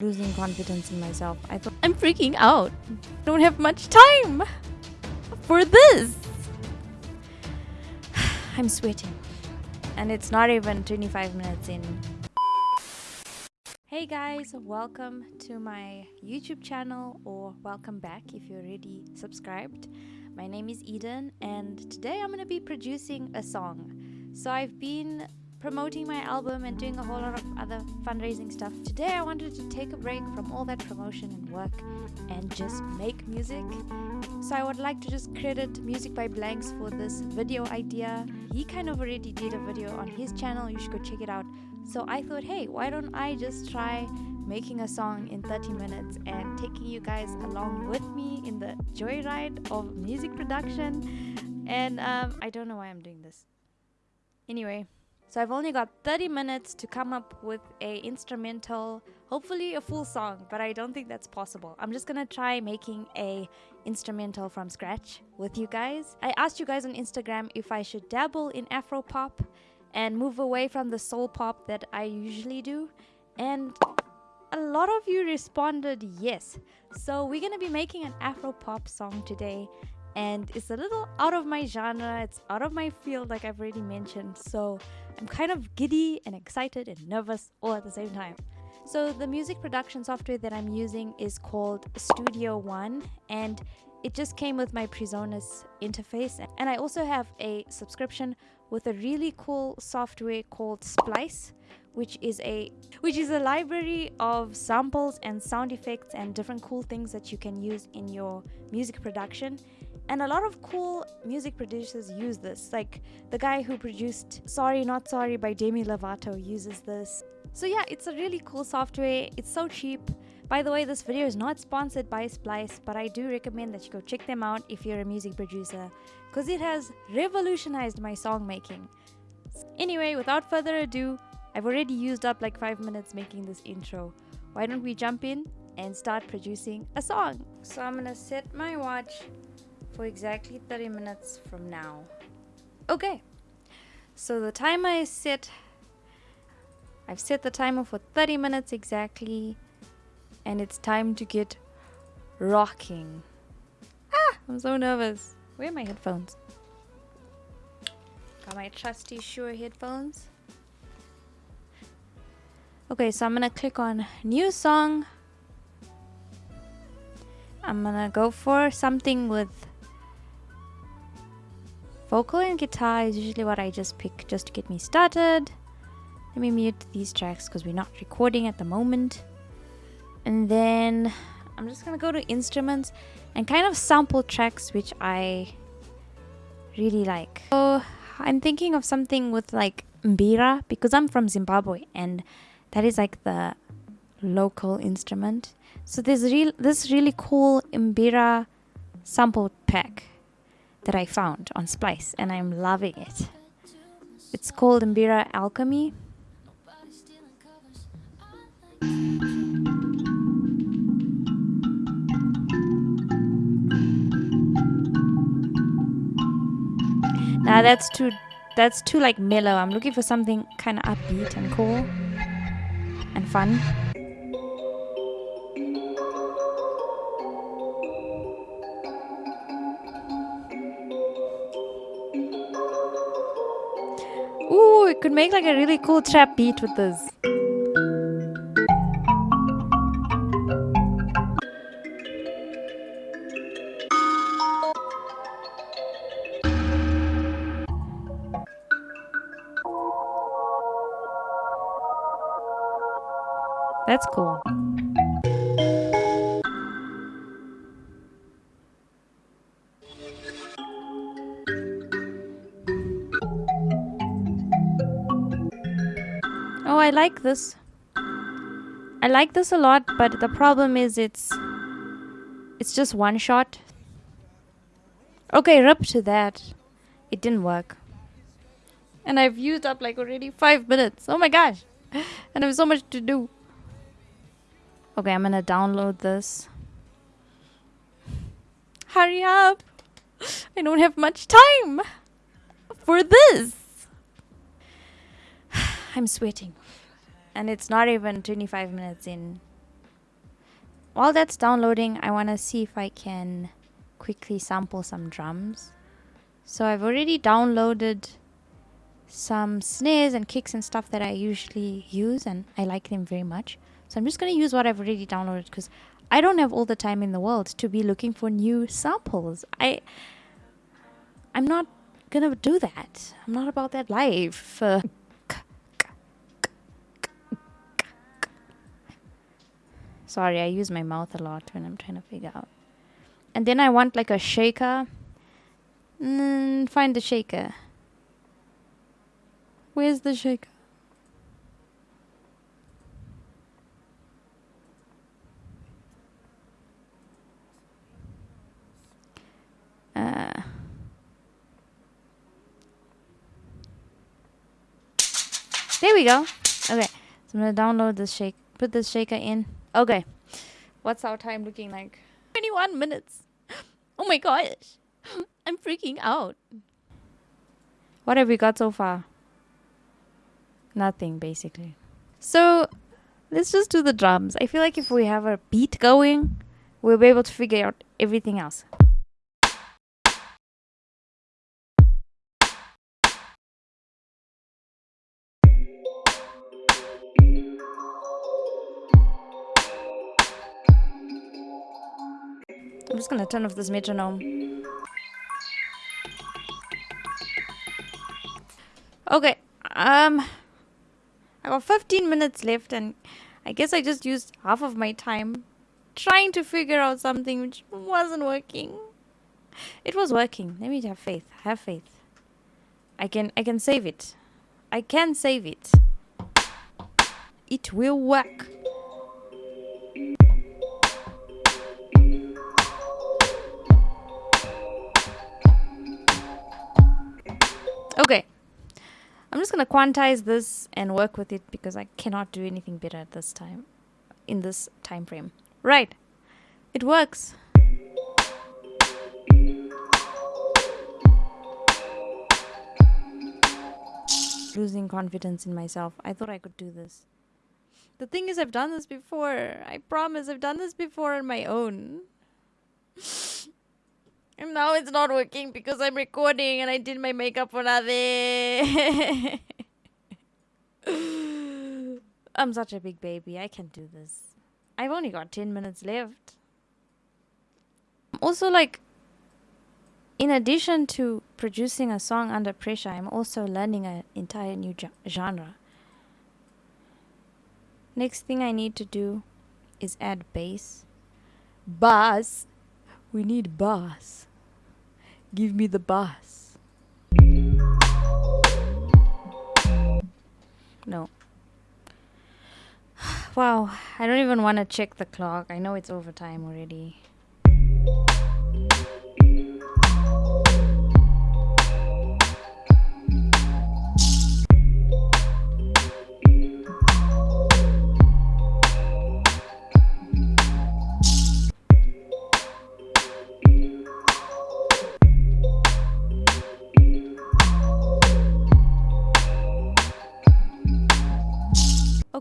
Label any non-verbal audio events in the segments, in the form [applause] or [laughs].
losing confidence in myself. I thought I'm freaking out. Don't have much time for this. [sighs] I'm sweating. And it's not even 25 minutes in. Hey guys, welcome to my YouTube channel or welcome back if you're already subscribed. My name is Eden and today I'm going to be producing a song. So I've been promoting my album and doing a whole lot of other fundraising stuff. Today I wanted to take a break from all that promotion and work and just make music. So I would like to just credit Music by Blanks for this video idea. He kind of already did a video on his channel, you should go check it out. So I thought, hey, why don't I just try making a song in 30 minutes and taking you guys along with me in the joyride of music production. And um, I don't know why I'm doing this. Anyway, so I've only got 30 minutes to come up with a instrumental, hopefully a full song, but I don't think that's possible. I'm just gonna try making a instrumental from scratch with you guys. I asked you guys on Instagram if I should dabble in Afro pop and move away from the soul pop that I usually do. And a lot of you responded yes. So we're gonna be making an Afro pop song today and it's a little out of my genre, it's out of my field, like I've already mentioned. So I'm kind of giddy and excited and nervous all at the same time. So the music production software that I'm using is called Studio One and it just came with my Presonus interface and I also have a subscription with a really cool software called Splice which is a which is a library of samples and sound effects and different cool things that you can use in your music production and a lot of cool music producers use this. Like the guy who produced Sorry Not Sorry by Demi Lovato uses this. So yeah, it's a really cool software. It's so cheap. By the way, this video is not sponsored by Splice, but I do recommend that you go check them out if you're a music producer, because it has revolutionized my song making. Anyway, without further ado, I've already used up like 5 minutes making this intro. Why don't we jump in and start producing a song? So I'm gonna set my watch for exactly 30 minutes from now. Okay, so the timer is set. I've set the timer for 30 minutes exactly, and it's time to get rocking. Ah, I'm so nervous. Where are my headphones? Got my trusty Shure headphones. Okay, so I'm gonna click on new song. I'm gonna go for something with Vocal and guitar is usually what I just pick just to get me started. Let me mute these tracks because we're not recording at the moment. And then I'm just gonna go to instruments and kind of sample tracks which I really like. So I'm thinking of something with like mbira because I'm from Zimbabwe and that is like the local instrument. So there's real this really cool mbira sample pack that I found on Splice and I'm loving it. It's called Mbira Alchemy. Now that's too that's too like mellow. I'm looking for something kind of upbeat and cool and fun. Could make like a really cool trap beat with this. That's cool. Like this. I like this a lot, but the problem is it's it's just one shot. Okay, rip to that. It didn't work. And I've used up like already five minutes. Oh my gosh. [laughs] And I have so much to do. Okay, I'm gonna download this. Hurry up. [laughs] I don't have much time for this. [sighs] I'm sweating and it's not even 25 minutes in while that's downloading, I want to see if I can quickly sample some drums. So I've already downloaded some snares and kicks and stuff that I usually use and I like them very much. So I'm just going to use what I've already downloaded because I don't have all the time in the world to be looking for new samples. I I'm not going to do that. I'm not about that life. Uh, Sorry, I use my mouth a lot when I'm trying to figure out. And then I want like a shaker. Mm, find the shaker. Where's the shaker? Uh, there we go. Okay, so I'm gonna download this shake. Put this shaker in. Okay. What's our time looking like? 21 minutes. [gasps] Oh my gosh. [gasps] I'm freaking out. What have we got so far? Nothing, basically. So, let's just do the drums. I feel like if we have a beat going, we'll be able to figure out everything else. Just gonna turn off this metronome. Okay, um, I got 15 minutes left and I guess I just used half of my time trying to figure out something which wasn't working. It was working. Let me have faith. Have faith. I can I can save it. I can save it. It will work. Just going to quantize this and work with it because I cannot do anything better at this time in this time frame. Right. It works. Losing confidence in myself. I thought I could do this. The thing is, I've done this before. I promise, I've done this before on my own. [laughs] And now it's not working because I'm recording and I did my makeup for nothing. [laughs] I'm such a big baby. I can't do this. I've only got 10 minutes left. Also, like, in addition to producing a song under pressure, I'm also learning an entire new genre. Next thing I need to do is add bass. Bass. We need bass. Give me the bus. No. [sighs] Wow, I don't even want to check the clock. I know it's overtime already.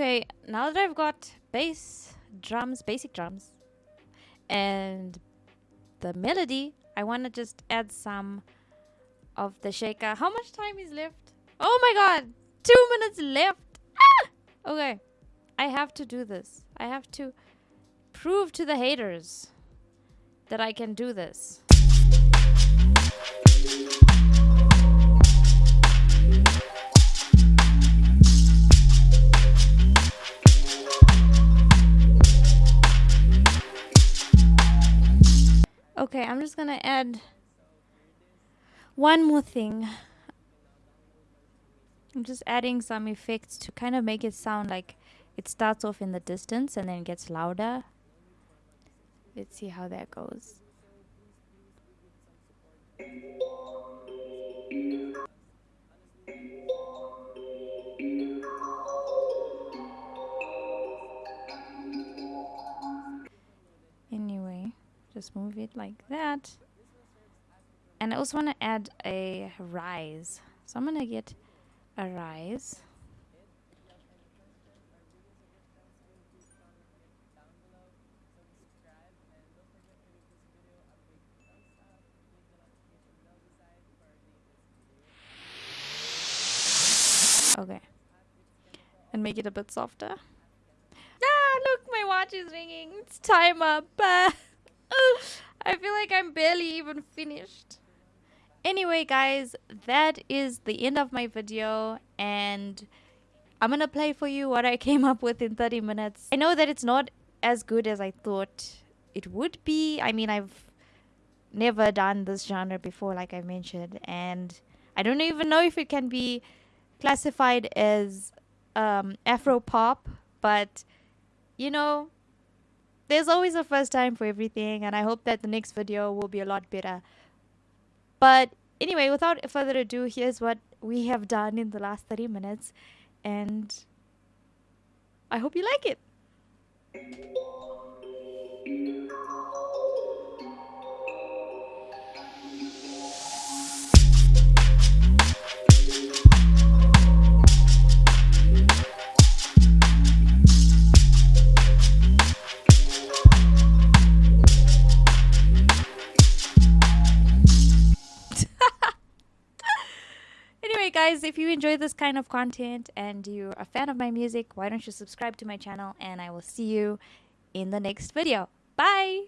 Okay, now that I've got bass, drums, basic drums, and the melody, I want to just add some of the shaker. How much time is left? Oh my god! Two minutes left! Ah! Okay, I have to do this. I have to prove to the haters that I can do this. Okay, I'm just gonna add one more thing. I'm just adding some effects to kind of make it sound like it starts off in the distance and then gets louder. Let's see how that goes. Just move it like that. And I also want to add a rise. So I'm going to get a rise. Okay. And make it a bit softer. Ah, look, my watch is ringing. It's time up. [laughs] [laughs] I feel like I'm barely even finished. Anyway, guys, that is the end of my video and I'm gonna play for you what I [laughs] came up with in 30 minutes. I know that it's not as good as I thought it would be. I mean, I've never done this genre before, like I mentioned, and I don't even know if it can be classified as um, Afro pop, but you know, there's always a first time for everything, and I hope that the next video will be a lot better. But anyway, without further ado, here's what we have done in the last 30 minutes, and I hope you like it. If you enjoy this kind of content and you're a fan of my music, why don't you subscribe to my channel and I will see you in the next video. Bye!